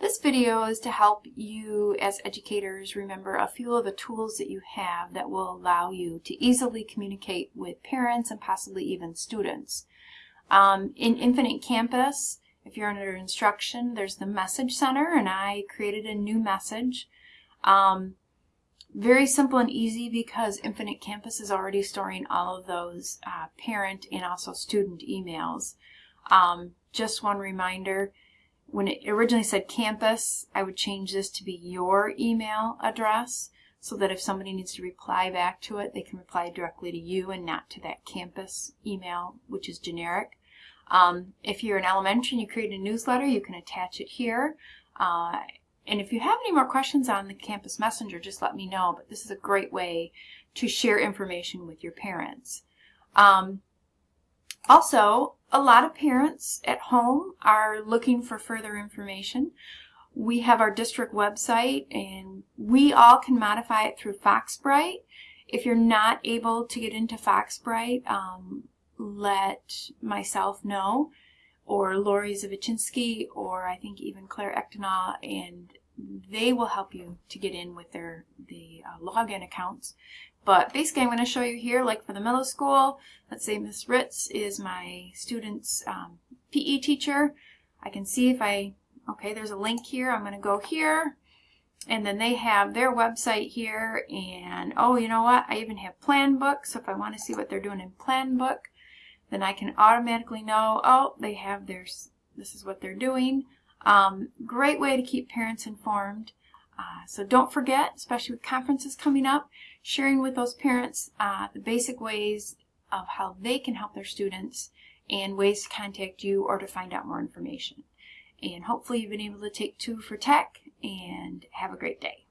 This video is to help you as educators remember a few of the tools that you have that will allow you to easily communicate with parents and possibly even students. Um, in Infinite Campus, if you're under instruction, there's the Message Center and I created a new message. Um, very simple and easy because Infinite Campus is already storing all of those uh, parent and also student emails. Um, just one reminder, when it originally said campus, I would change this to be your email address so that if somebody needs to reply back to it, they can reply directly to you and not to that campus email, which is generic. Um, if you're in elementary and you create a newsletter, you can attach it here. Uh, and if you have any more questions on the Campus Messenger, just let me know. But this is a great way to share information with your parents. Um, also, a lot of parents at home are looking for further information. We have our district website and we all can modify it through Foxbright. If you're not able to get into Foxbright, um, let myself know or Lori Zavichinsky or I think even Claire Echtenaw and they will help you to get in with their the uh, login accounts. But basically I'm going to show you here like for the middle school, let's say Miss Ritz is my student's um, PE teacher. I can see if I, okay there's a link here, I'm going to go here and then they have their website here and oh you know what I even have plan book so if I want to see what they're doing in plan book then I can automatically know, oh, they have their, this is what they're doing. Um, great way to keep parents informed. Uh, so don't forget, especially with conferences coming up, sharing with those parents uh, the basic ways of how they can help their students and ways to contact you or to find out more information. And hopefully you've been able to take two for tech and have a great day.